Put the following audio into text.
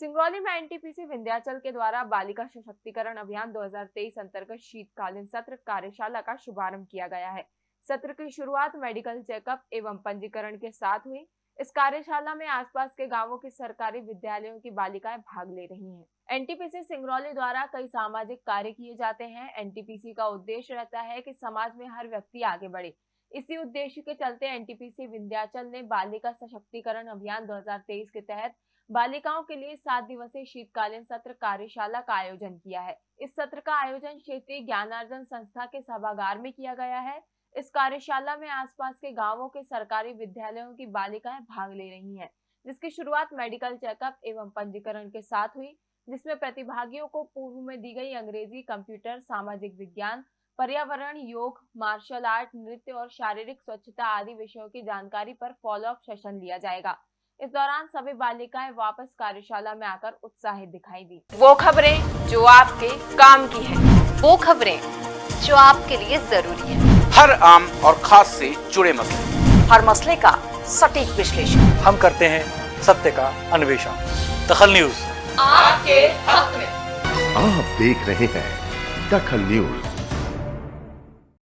सिंगरौली में एनटीपीसी विंध्याचल के द्वारा बालिका सशक्तिकरण अभियान 2023 अंतर्गत शीतकालीन सत्र कार्यशाला का शुभारंभ किया गया है। सत्र की शुरुआत मेडिकल चेकअप एवं पंजीकरण के साथ हुई। इस कार्यशाला में आसपास के गाँवों के सरकारी विद्यालयों की बालिकाएँ भाग ले रही हैं। एनटीपीसी सिंगरौली द्वारा कई सामाजिक कार्य किए जाते हैं। एनटीपीसी का उद्देश्य रहता है कि समाज में हर व्यक्ति आगे बढ़े। इसी उद्देश्य के चलते एनटीपीसी विंध्याचल ने बालिका सशक्तिकरण अभियान 2023 के तहत बालिकाओं के लिए सात दिवसीय शीतकालीन सत्र कार्यशाला का आयोजन किया है। इस सत्र का आयोजन क्षेत्रीय ज्ञानार्जन संस्था के सभागार में किया गया है। इस कार्यशाला में आसपास के गाँवों के सरकारी विद्यालयों की बालिकाएँ भाग ले रही हैं, जिसकी शुरुआत मेडिकल चेकअप एवं पंजीकरण के साथ हुई जिसमें प्रतिभागियों को पूर्व में दी गई अंग्रेज़ी कंप्यूटर सामाजिक विज्ञान पर्यावरण योग मार्शल आर्ट नृत्य और शारीरिक स्वच्छता आदि विषयों की जानकारी पर फॉलो अप सेशन लिया जाएगा। इस दौरान सभी बालिकाएँ वापस कार्यशाला में आकर उत्साहित दिखाई दी। वो खबरें जो आपके काम की है। वो खबरें जो आपके लिए ज़रूरी है। हर आम और खास से जुड़े मसले। हर मसले का सटीक विश्लेषण। हम करते हैं सत्य का अन्वेषण। दखल न्यूज़। आपके हक में। आप देख रहे हैं दखल न्यूज़।